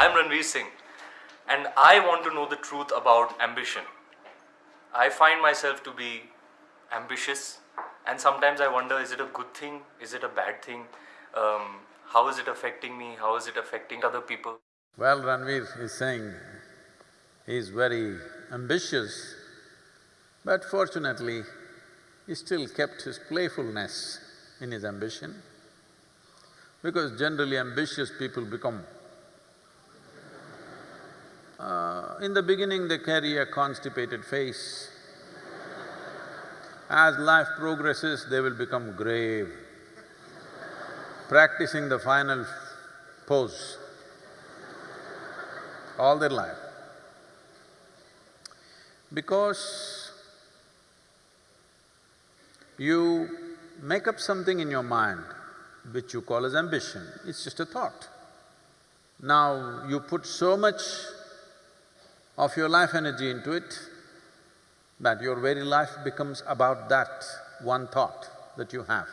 I'm Ranveer Singh and I want to know the truth about ambition. I find myself to be ambitious and sometimes I wonder is it a good thing? Is it a bad thing? Um, how is it affecting me? How is it affecting other people? Well, Ranveer is saying he's very ambitious, but fortunately, he still kept his playfulness in his ambition. Because generally ambitious people become… Uh, in the beginning they carry a constipated face. As life progresses, they will become grave, practicing the final pose all their life. Because you make up something in your mind which you call as ambition, it's just a thought. Now, you put so much of your life energy into it that your very life becomes about that one thought that you have.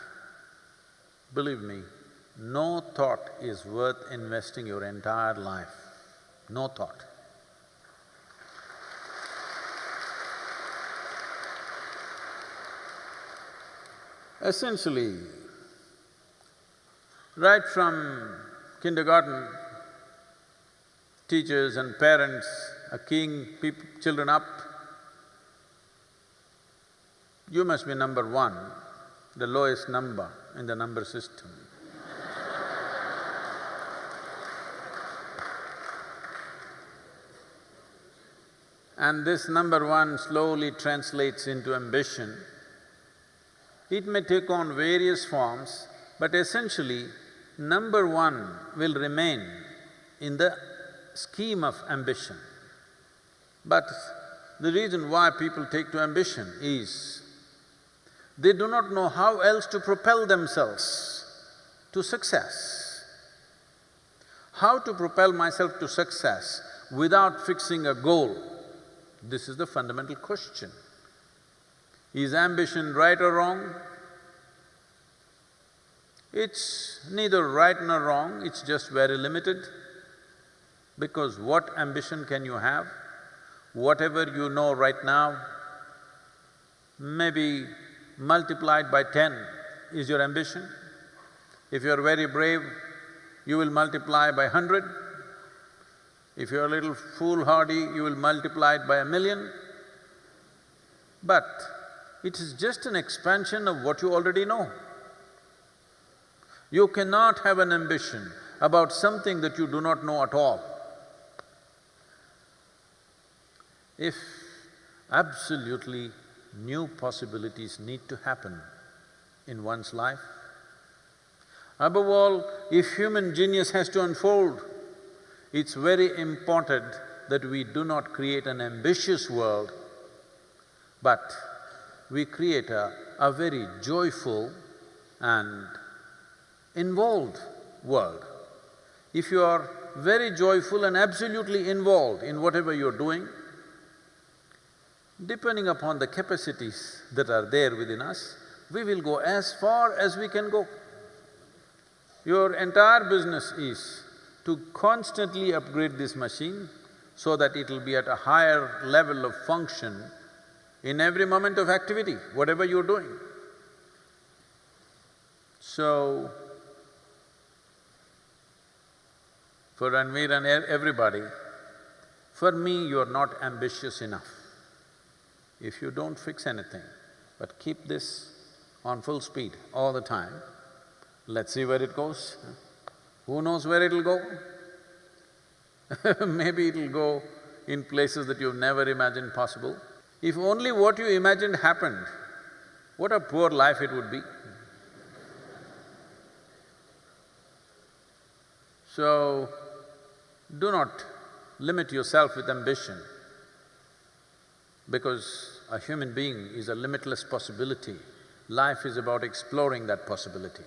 Believe me, no thought is worth investing your entire life, no thought. Essentially, right from kindergarten, teachers and parents are keying children up, you must be number one, the lowest number in the number system. and this number one slowly translates into ambition. It may take on various forms, but essentially, number one will remain in the scheme of ambition. But the reason why people take to ambition is they do not know how else to propel themselves to success. How to propel myself to success without fixing a goal? This is the fundamental question. Is ambition right or wrong? It's neither right nor wrong, it's just very limited. Because what ambition can you have? Whatever you know right now, maybe multiplied by ten is your ambition. If you're very brave, you will multiply by hundred. If you're a little foolhardy, you will multiply it by a million. But it is just an expansion of what you already know. You cannot have an ambition about something that you do not know at all. If absolutely new possibilities need to happen in one's life, above all, if human genius has to unfold, it's very important that we do not create an ambitious world, but we create a, a very joyful and involved world. If you are very joyful and absolutely involved in whatever you're doing, depending upon the capacities that are there within us, we will go as far as we can go. Your entire business is to constantly upgrade this machine so that it'll be at a higher level of function in every moment of activity, whatever you're doing. So, for Ranveer and everybody, for me you're not ambitious enough. If you don't fix anything, but keep this on full speed all the time, let's see where it goes. Who knows where it'll go? Maybe it'll go in places that you've never imagined possible. If only what you imagined happened, what a poor life it would be. So, do not limit yourself with ambition because a human being is a limitless possibility. Life is about exploring that possibility.